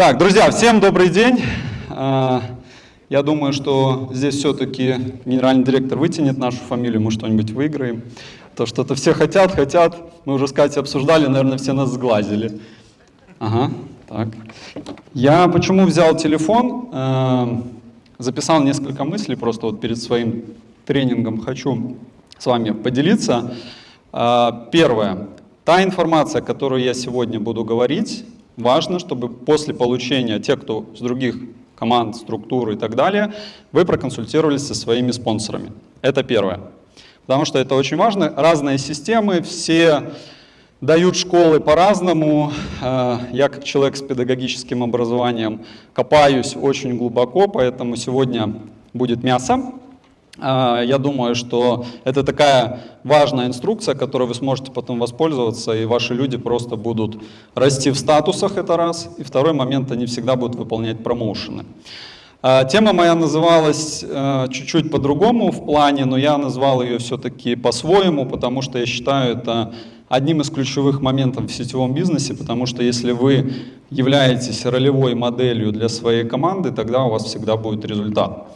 Так, друзья, всем добрый день. А, я думаю, что здесь все-таки генеральный директор вытянет нашу фамилию, мы что-нибудь выиграем. То, что это все хотят, хотят. Мы уже с Катей обсуждали, наверное, все нас сглазили. Ага, так. Я почему взял телефон? А, записал несколько мыслей просто вот перед своим тренингом. Хочу с вами поделиться. А, первое. Та информация, которую я сегодня буду говорить, важно, чтобы после получения, те, кто с других команд, структур и так далее, вы проконсультировались со своими спонсорами. Это первое. Потому что это очень важно. Разные системы, все дают школы по-разному. Э, я как человек с педагогическим образованием копаюсь очень глубоко, поэтому сегодня будет мясо. А, я думаю, что это такая важная инструкция, которой вы сможете потом воспользоваться, и ваши люди просто будут расти в статусах, это раз. И второй момент, они всегда будут выполнять промоушены. А, тема моя называлась э, чуть-чуть по-другому в плане, но я назвал ее все-таки по-своему, потому что я считаю это одним из ключевых моментов в сетевом бизнесе, потому что если вы являетесь ролевой моделью для своей команды, тогда у вас всегда будет результат.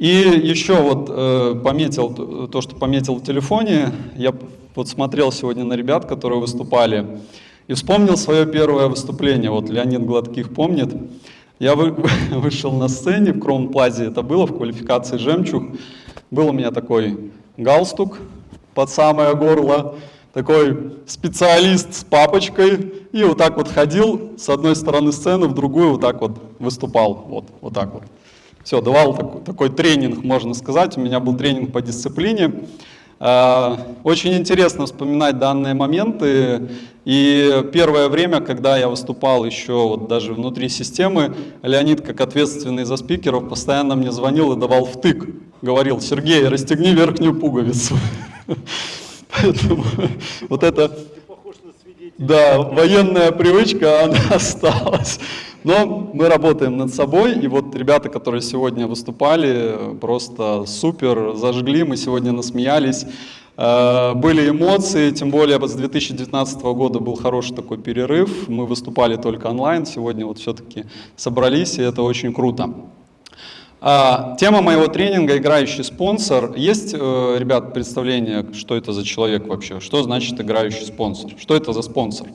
И еще вот э, пометил то, что пометил в телефоне. Я вот смотрел сегодня на ребят, которые выступали, и вспомнил свое первое выступление. Вот Леонид Гладких помнит. Я вы, вышел на сцене в Кромплазе, это было в квалификации «Жемчуг». Был у меня такой галстук под самое горло, такой специалист с папочкой, и вот так вот ходил с одной стороны сцены, в другую вот так вот выступал, вот, вот так вот. Все, давал такой, такой тренинг, можно сказать. У меня был тренинг по дисциплине. А, очень интересно вспоминать данные моменты. И первое время, когда я выступал еще вот даже внутри системы, Леонид, как ответственный за спикеров, постоянно мне звонил и давал втык. Говорил, Сергей, расстегни верхнюю пуговицу. Поэтому вот это да, военная привычка, она осталась. Но мы работаем над собой, и вот ребята, которые сегодня выступали, просто супер, зажгли, мы сегодня насмеялись. Э, были эмоции, тем более с 2019 года был хороший такой перерыв, мы выступали только онлайн, сегодня вот все-таки собрались, и это очень круто. А, тема моего тренинга «Играющий спонсор». Есть, э, ребят, представление, что это за человек вообще? Что значит играющий спонсор? Что это за спонсор?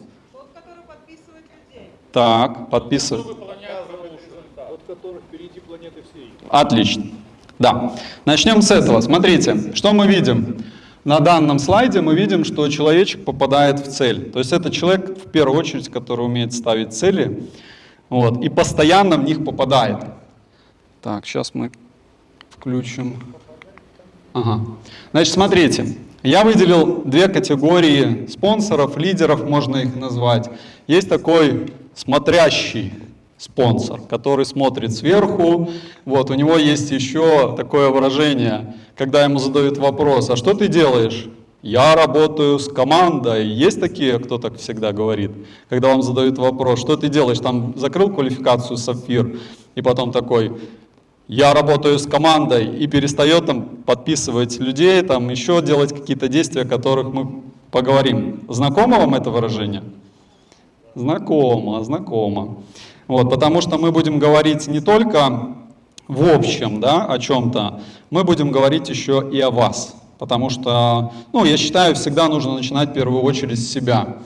Так, подписывай. Отлично. Да. Начнем с этого. Смотрите, что мы видим. На данном слайде мы видим, что человечек попадает в цель. То есть это человек, в первую очередь, который умеет ставить цели вот, и постоянно в них попадает. Так, сейчас мы включим. Ага. Значит, смотрите, я выделил две категории спонсоров, лидеров, можно их назвать. Есть такой смотрящий спонсор, который смотрит сверху. Вот, у него есть еще такое выражение, когда ему задают вопрос, а что ты делаешь? Я работаю с командой. Есть такие, кто так всегда говорит, когда вам задают вопрос, что ты делаешь? Там закрыл квалификацию Сапфир, и потом такой, я работаю с командой, и перестает там подписывать людей, там еще делать какие-то действия, о которых мы поговорим. Знакомо вам это выражение? Знакомо, знакомо. Вот, потому что мы будем говорить не только в общем да, о чем-то, мы будем говорить еще и о вас. Потому что, ну, я считаю, всегда нужно начинать в первую очередь с себя.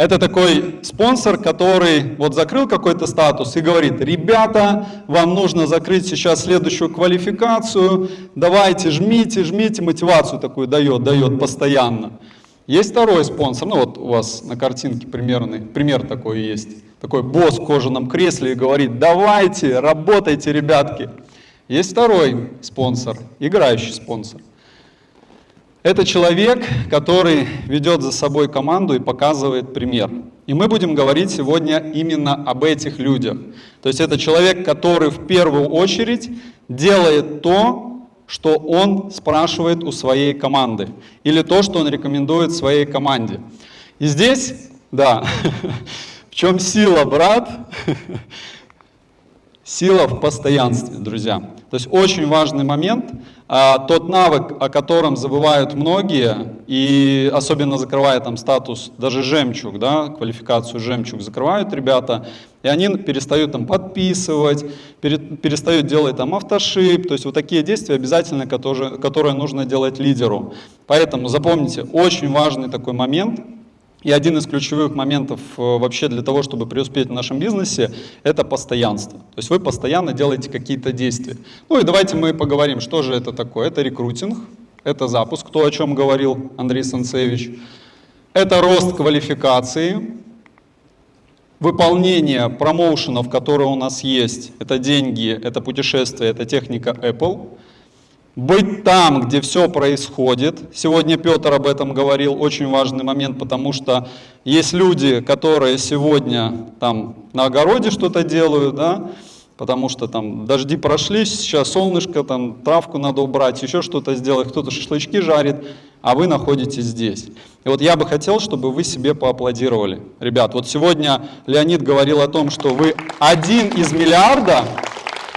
Это такой спонсор, который вот закрыл какой-то статус и говорит, ребята, вам нужно закрыть сейчас следующую квалификацию, давайте, жмите, жмите, мотивацию такую дает, дает постоянно. Есть второй спонсор, ну вот у вас на картинке примерный, пример такой есть. Такой босс в кожаном кресле и говорит, давайте, работайте, ребятки. Есть второй спонсор, играющий спонсор. Это человек, который ведет за собой команду и показывает пример. И мы будем говорить сегодня именно об этих людях. То есть это человек, который в первую очередь делает то, что он спрашивает у своей команды, или то, что он рекомендует своей команде. И здесь, да, в чем сила, брат? Сила в постоянстве, друзья. То есть очень важный момент, а, тот навык, о котором забывают многие, и особенно закрывая там статус, даже жемчуг, да, квалификацию жемчуг закрывают ребята, И они перестают там подписывать, перестают делать там автошип, то есть вот такие действия обязательно, которые, которые нужно делать лидеру. Поэтому запомните, очень важный такой момент, и один из ключевых моментов э, вообще для того, чтобы преуспеть в нашем бизнесе, это постоянство. То есть вы постоянно делаете какие-то действия. Ну и давайте мы поговорим, что же это такое. Это рекрутинг, это запуск, то, о чем говорил Андрей Санцевич. Это рост квалификации, выполнение промоушенов, которые у нас есть. Это деньги, это путешествия, это техника Apple – быть там, где все происходит. Сегодня Петр об этом говорил, очень важный момент, потому что есть люди, которые сегодня там на огороде что-то делают, да, потому что там дожди прошли, сейчас солнышко, там травку надо убрать, еще что-то сделать, кто-то шашлычки жарит, а вы находитесь здесь. И вот я бы хотел, чтобы вы себе поаплодировали. Ребят, вот сегодня Леонид говорил о том, что вы один из миллиарда,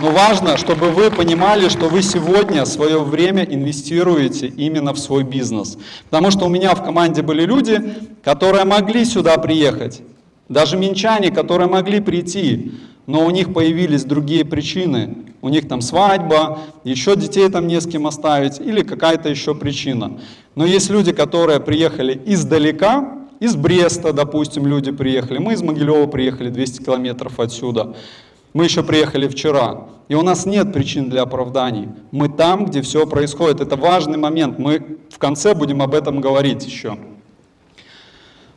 но важно, чтобы вы понимали, что вы сегодня свое время инвестируете именно в свой бизнес. Потому что у меня в команде были люди, которые могли сюда приехать. Даже минчане, которые могли прийти, но у них появились другие причины. У них там свадьба, еще детей там не с кем оставить или какая-то еще причина. Но есть люди, которые приехали издалека, из Бреста, допустим, люди приехали, мы из Могилева приехали 200 километров отсюда. Мы еще приехали вчера, и у нас нет причин для оправданий. Мы там, где все происходит. Это важный момент. Мы в конце будем об этом говорить еще.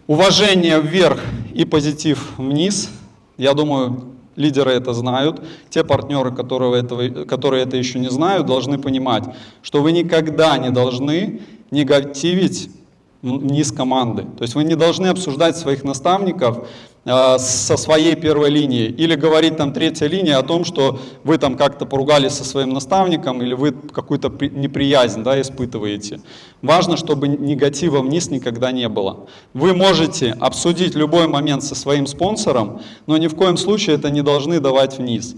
Уважение вверх и позитив вниз. Я думаю, лидеры это знают. Те партнеры, которые, этого, которые это еще не знают, должны понимать, что вы никогда не должны негативить вниз команды. То есть вы не должны обсуждать своих наставников со своей первой линии. Или говорить там третья линия о том, что вы там как-то поругались со своим наставником или вы какую-то неприязнь да, испытываете. Важно, чтобы негатива вниз никогда не было. Вы можете обсудить любой момент со своим спонсором, но ни в коем случае это не должны давать вниз.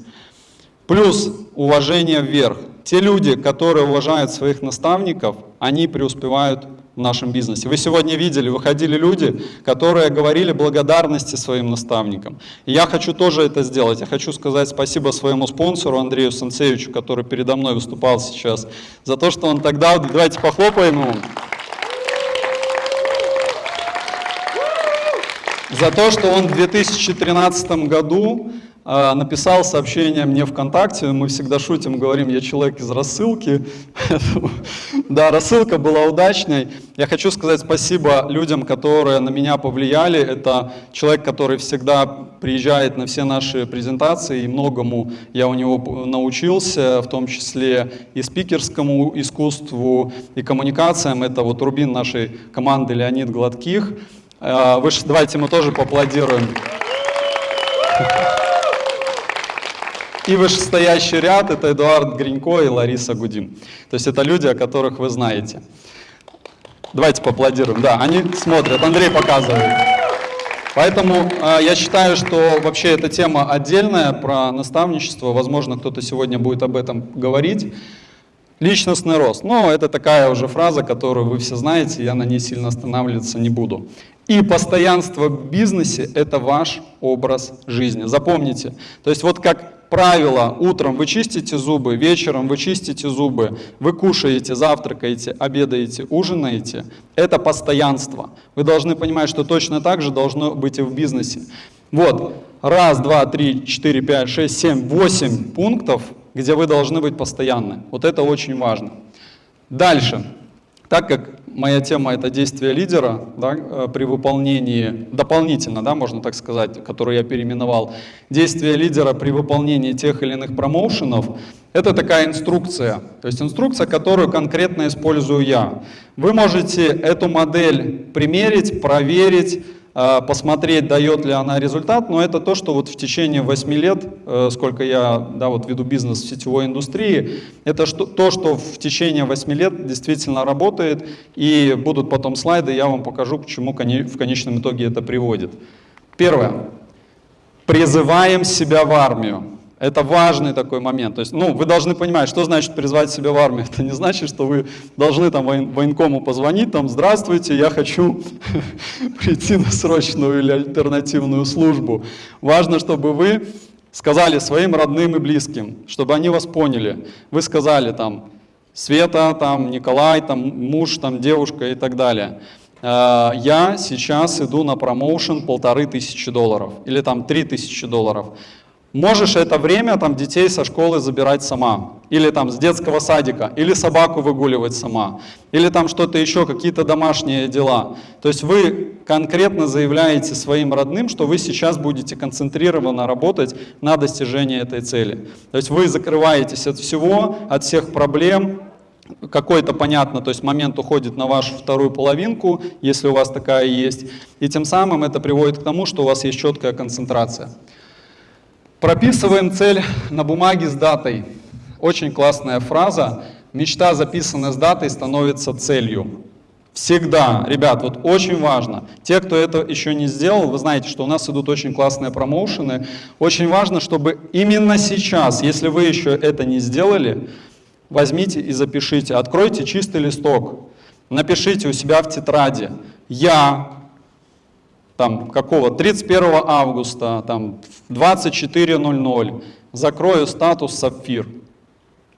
Плюс уважение вверх. Те люди, которые уважают своих наставников, они преуспевают в нашем бизнесе. Вы сегодня видели, выходили люди, которые говорили благодарности своим наставникам. И я хочу тоже это сделать. Я хочу сказать спасибо своему спонсору Андрею Санцевичу, который передо мной выступал сейчас, за то, что он тогда... Давайте похлопаем ему. За то, что он в 2013 году написал сообщение мне ВКонтакте, мы всегда шутим, говорим, я человек из рассылки. да, рассылка была удачной. Я хочу сказать спасибо людям, которые на меня повлияли. Это человек, который всегда приезжает на все наши презентации, и многому я у него научился, в том числе и спикерскому искусству, и коммуникациям. Это вот рубин нашей команды Леонид Гладких. А, вы, давайте мы тоже поаплодируем. И вышестоящий ряд – это Эдуард Гринько и Лариса Гудим. То есть это люди, о которых вы знаете. Давайте поаплодируем. Да, они смотрят, Андрей показывает. Поэтому э, я считаю, что вообще эта тема отдельная про наставничество. Возможно, кто-то сегодня будет об этом говорить. Личностный рост. Но это такая уже фраза, которую вы все знаете, я на ней сильно останавливаться не буду. И постоянство в бизнесе – это ваш образ жизни. Запомните. То есть вот как правило, утром вы чистите зубы, вечером вы чистите зубы, вы кушаете, завтракаете, обедаете, ужинаете, это постоянство. Вы должны понимать, что точно так же должно быть и в бизнесе. Вот, раз, два, три, четыре, пять, шесть, семь, восемь пунктов, где вы должны быть постоянны. Вот это очень важно. Дальше. Так как моя тема это действие лидера да, э, при выполнении, дополнительно, да, можно так сказать, который я переименовал, действие лидера при выполнении тех или иных промоушенов, это такая инструкция, то есть инструкция, которую конкретно использую я. Вы можете эту модель примерить, проверить, посмотреть, дает ли она результат, но это то, что вот в течение 8 лет, э, сколько я да, вот веду бизнес в сетевой индустрии, это что, то, что в течение 8 лет действительно работает, и будут потом слайды, я вам покажу, к чему в конечном итоге это приводит. Первое. Призываем себя в армию. Это важный такой момент. То есть, ну, вы должны понимать, что значит призвать себя в армию. Это не значит, что вы должны там военкому позвонить, там, здравствуйте, я хочу прийти на срочную или альтернативную службу. Важно, чтобы вы сказали своим родным и близким, чтобы они вас поняли. Вы сказали там, Света, там, Николай, там, муж, там, девушка и так далее. Э, я сейчас иду на промоушен полторы тысячи долларов или там три тысячи долларов. Можешь это время там детей со школы забирать сама, или там с детского садика, или собаку выгуливать сама, или там что-то еще, какие-то домашние дела. То есть вы конкретно заявляете своим родным, что вы сейчас будете концентрированно работать на достижении этой цели. То есть вы закрываетесь от всего, от всех проблем, какой-то, понятно, то есть момент уходит на вашу вторую половинку, если у вас такая есть, и тем самым это приводит к тому, что у вас есть четкая концентрация. Прописываем цель на бумаге с датой. Очень классная фраза. Мечта, записанная с датой, становится целью. Всегда, ребят, вот очень важно. Те, кто это еще не сделал, вы знаете, что у нас идут очень классные промоушены. Очень важно, чтобы именно сейчас, если вы еще это не сделали, возьмите и запишите. Откройте чистый листок, напишите у себя в тетради. Я там какого 31 августа там 24.00 закрою статус сапфир.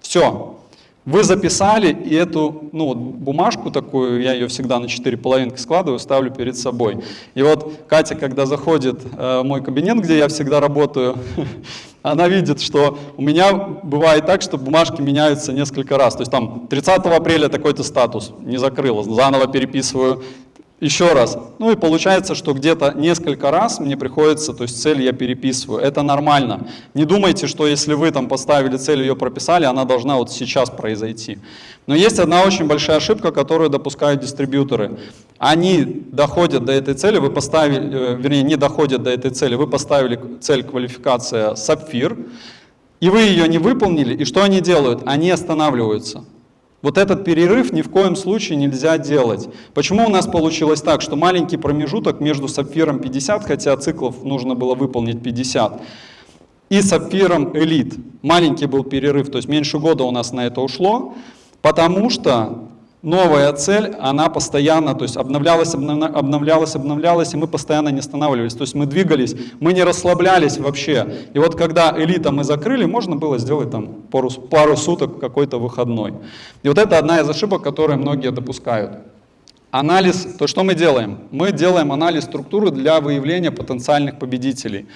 Все. Вы записали, и эту ну, бумажку такую, я ее всегда на четыре половинки складываю, ставлю перед собой. И вот Катя, когда заходит э, в мой кабинет, где я всегда работаю, она видит, что у меня бывает так, что бумажки меняются несколько раз. То есть там 30 апреля такой-то статус не закрыл, заново переписываю, еще раз. Ну и получается, что где-то несколько раз мне приходится, то есть цель я переписываю. Это нормально. Не думайте, что если вы там поставили цель, ее прописали, она должна вот сейчас произойти. Но есть одна очень большая ошибка, которую допускают дистрибьюторы. Они доходят до этой цели, вы поставили, э, вернее, не доходят до этой цели, вы поставили цель квалификация сапфир, и вы ее не выполнили, и что они делают? Они останавливаются. Вот этот перерыв ни в коем случае нельзя делать. Почему у нас получилось так, что маленький промежуток между сапфиром 50, хотя циклов нужно было выполнить 50, и сапфиром элит. Маленький был перерыв, то есть меньше года у нас на это ушло, потому что новая цель, она постоянно, то есть обновлялась, обновлялась, обновлялась, и мы постоянно не останавливались. То есть мы двигались, мы не расслаблялись вообще. И вот когда элита мы закрыли, можно было сделать там пару, пару суток какой-то выходной. И вот это одна из ошибок, которые многие допускают. Анализ, то что мы делаем? Мы делаем анализ структуры для выявления потенциальных победителей.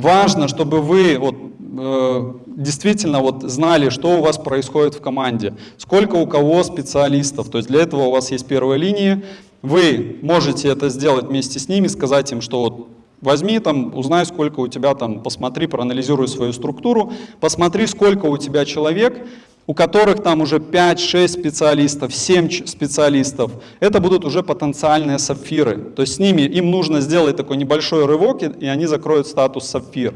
Важно, чтобы вы вот, э, действительно вот знали, что у вас происходит в команде, сколько у кого специалистов. То есть для этого у вас есть первая линия. Вы можете это сделать вместе с ними, сказать им, что вот Возьми там, узнай, сколько у тебя там, посмотри, проанализируй свою структуру, посмотри, сколько у тебя человек, у которых там уже 5-6 специалистов, 7 специалистов, это будут уже потенциальные сапфиры. То есть с ними им нужно сделать такой небольшой рывок, и они закроют статус сапфир.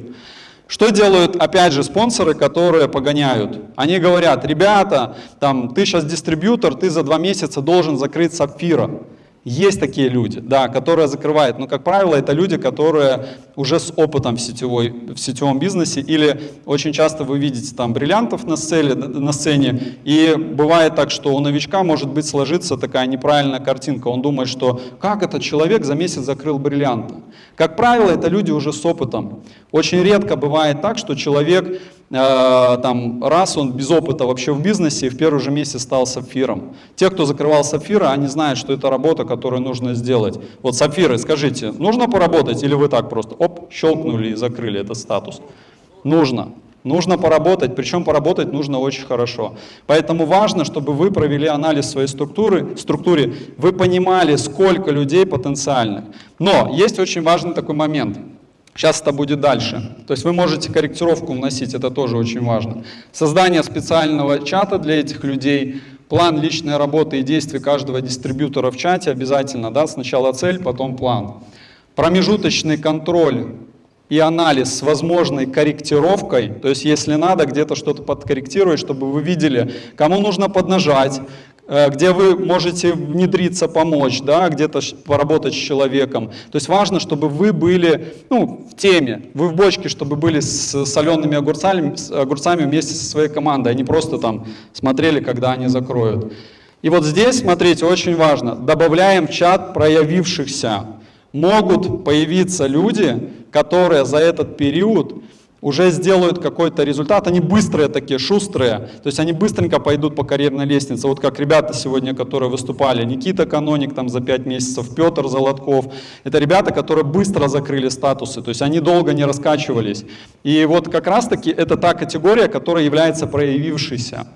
Что делают, опять же, спонсоры, которые погоняют? Они говорят, ребята, там, ты сейчас дистрибьютор, ты за два месяца должен закрыть сапфира. Есть такие люди, да, которые закрывают, но, как правило, это люди, которые уже с опытом в, сетевой, в сетевом бизнесе, или очень часто вы видите там бриллиантов на сцене, на сцене, и бывает так, что у новичка может быть сложиться такая неправильная картинка, он думает, что как этот человек за месяц закрыл бриллианты. Как правило, это люди уже с опытом. Очень редко бывает так, что человек там, раз он без опыта вообще в бизнесе и в первый же месяц стал сапфиром. Те, кто закрывал сапфиры, они знают, что это работа, которую нужно сделать. Вот сапфиры, скажите, нужно поработать или вы так просто, оп, щелкнули и закрыли этот статус? Нужно. Нужно поработать, причем поработать нужно очень хорошо. Поэтому важно, чтобы вы провели анализ своей структуры, структуре, вы понимали, сколько людей потенциальных. Но есть очень важный такой момент – Сейчас это будет дальше. То есть вы можете корректировку вносить, это тоже очень важно. Создание специального чата для этих людей, план личной работы и действий каждого дистрибьютора в чате обязательно. Да? Сначала цель, потом план. Промежуточный контроль и анализ с возможной корректировкой, то есть если надо где-то что-то подкорректировать, чтобы вы видели, кому нужно поднажать, где вы можете внедриться, помочь, да, где-то поработать с человеком. То есть важно, чтобы вы были ну, в теме, вы в бочке, чтобы были с солеными огурцами, с огурцами вместе со своей командой, а не просто там смотрели, когда они закроют. И вот здесь, смотрите, очень важно, добавляем чат проявившихся. Могут появиться люди, которые за этот период уже сделают какой-то результат, они быстрые такие, шустрые, то есть они быстренько пойдут по карьерной лестнице, вот как ребята сегодня, которые выступали, Никита Каноник там за 5 месяцев, Петр Золотков, это ребята, которые быстро закрыли статусы, то есть они долго не раскачивались. И вот как раз таки это та категория, которая является проявившейся.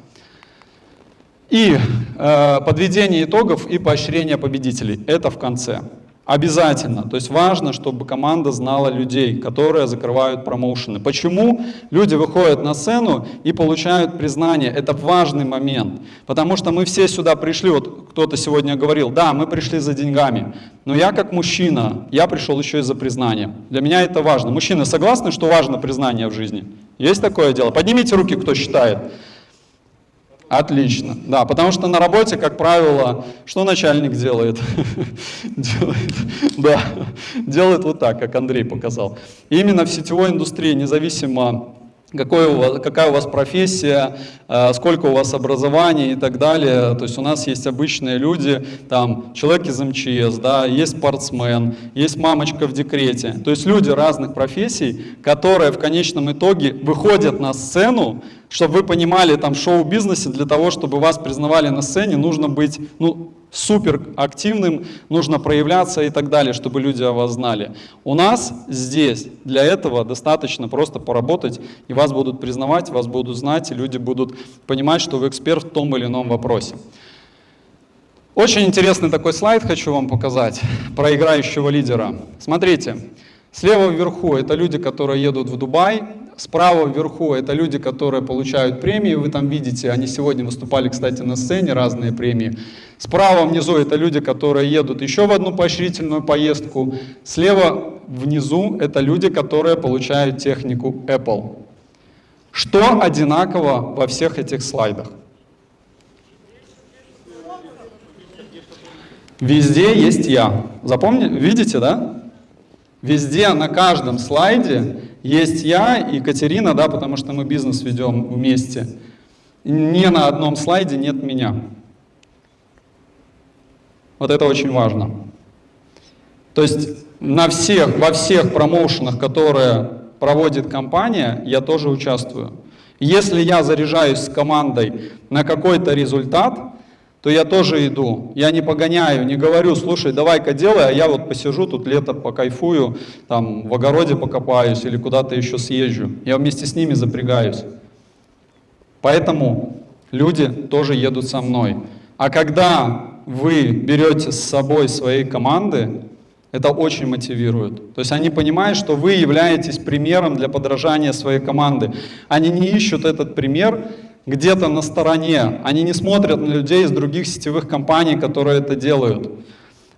И э, подведение итогов и поощрение победителей, это в конце. Обязательно. То есть важно, чтобы команда знала людей, которые закрывают промоушены. Почему люди выходят на сцену и получают признание? Это важный момент. Потому что мы все сюда пришли, вот кто-то сегодня говорил, да, мы пришли за деньгами. Но я как мужчина, я пришел еще и за признание. Для меня это важно. Мужчины согласны, что важно признание в жизни? Есть такое дело? Поднимите руки, кто считает. Отлично. Да, потому что на работе, как правило, что начальник делает? делает, да, делает вот так, как Андрей показал. Именно в сетевой индустрии, независимо какой у вас, какая у вас профессия, э, сколько у вас образования и так далее. То есть у нас есть обычные люди, там человек из МЧС, да, есть спортсмен, есть мамочка в декрете. То есть люди разных профессий, которые в конечном итоге выходят на сцену, чтобы вы понимали, там в шоу-бизнесе для того, чтобы вас признавали на сцене, нужно быть ну, супер активным, нужно проявляться и так далее, чтобы люди о вас знали. У нас здесь для этого достаточно просто поработать, и вас будут признавать, вас будут знать, и люди будут понимать, что вы эксперт в том или ином вопросе. Очень интересный такой слайд хочу вам показать про играющего лидера. Смотрите, слева вверху это люди, которые едут в Дубай, Справа вверху это люди, которые получают премии, вы там видите, они сегодня выступали, кстати, на сцене, разные премии. Справа внизу это люди, которые едут еще в одну поощрительную поездку. Слева внизу это люди, которые получают технику Apple. Что одинаково во всех этих слайдах? Везде есть я. Запомните, видите, да? Везде, на каждом слайде есть я и Катерина, да, потому что мы бизнес ведем вместе. Ни на одном слайде нет меня. Вот это очень важно. То есть на всех, во всех промоушенах, которые проводит компания, я тоже участвую. Если я заряжаюсь с командой на какой-то результат, то я тоже иду. Я не погоняю, не говорю, слушай, давай-ка делай, а я вот посижу тут лето покайфую, там в огороде покопаюсь или куда-то еще съезжу. Я вместе с ними запрягаюсь. Поэтому люди тоже едут со мной. А когда вы берете с собой свои команды, это очень мотивирует. То есть они понимают, что вы являетесь примером для подражания своей команды. Они не ищут этот пример где-то на стороне. Они не смотрят на людей из других сетевых компаний, которые это делают.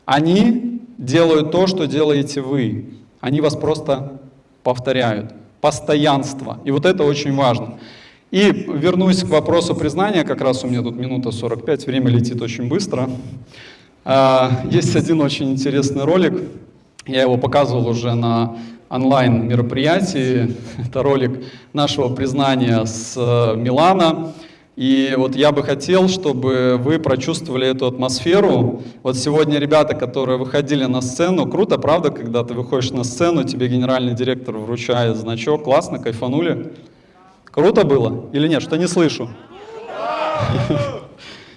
Они делают то, что делаете вы. Они вас просто повторяют. Постоянство. И вот это очень важно. И вернусь к вопросу признания, как раз у меня тут минута 45, время летит очень быстро. А, есть один очень интересный ролик, я его показывал уже на онлайн мероприятии. Это ролик нашего признания с э, Милана. И вот я бы хотел, чтобы вы прочувствовали эту атмосферу. Вот сегодня ребята, которые выходили на сцену, круто, правда, когда ты выходишь на сцену, тебе генеральный директор вручает значок, классно, кайфанули? Круто было или нет? Что не слышу?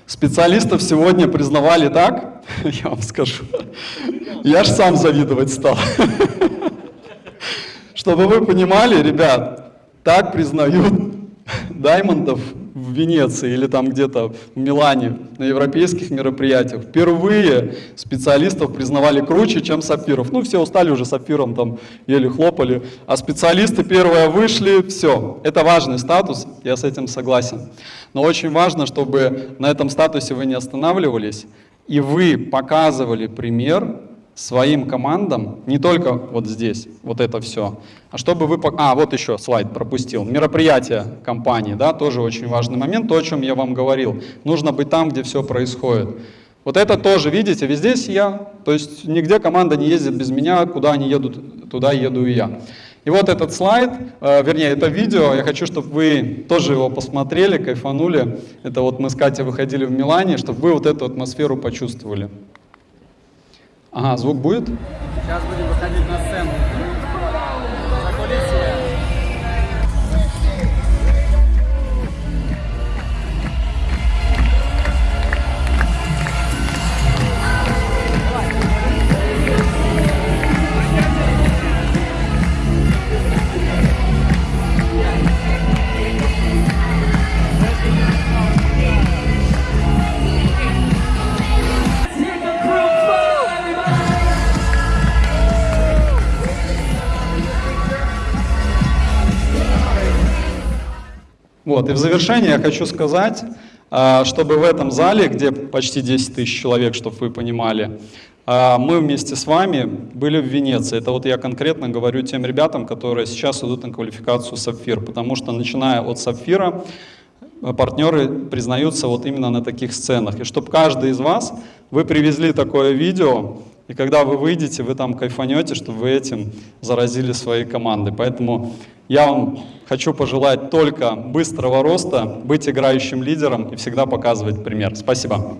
Специалистов сегодня признавали так, я вам скажу. Я ж сам завидовать стал. Чтобы вы понимали, ребят, так признают даймондов в Венеции или там где-то в Милане на европейских мероприятиях. Впервые специалистов признавали круче, чем сапфиров. Ну, все устали уже сапфиром, там еле хлопали. А специалисты первые вышли, все. Это важный статус, я с этим согласен. Но очень важно, чтобы на этом статусе вы не останавливались, и вы показывали пример своим командам, не только вот здесь, вот это все, а чтобы вы... А, вот еще слайд пропустил. Мероприятие компании, да, тоже очень важный момент, то, о чем я вам говорил. Нужно быть там, где все происходит. Вот это тоже, видите, везде я, то есть нигде команда не ездит без меня, куда они едут, туда еду и я. И вот этот слайд, э, вернее, это видео, я хочу, чтобы вы тоже его посмотрели, кайфанули. Это вот мы с Катей выходили в Милане, чтобы вы вот эту атмосферу почувствовали. Ага, звук будет? Сейчас будем выходить на сцену. Закулисье. Вот, и в завершение я хочу сказать, а, чтобы в этом зале, где почти 10 тысяч человек, чтобы вы понимали, а, мы вместе с вами были в Венеции. Это вот я конкретно говорю тем ребятам, которые сейчас идут на квалификацию Сапфир, потому что начиная от Сапфира, партнеры признаются вот именно на таких сценах. И чтобы каждый из вас, вы привезли такое видео, и когда вы выйдете, вы там кайфанете, чтобы вы этим заразили свои команды. Поэтому я вам хочу пожелать только быстрого роста, быть играющим лидером и всегда показывать пример. Спасибо.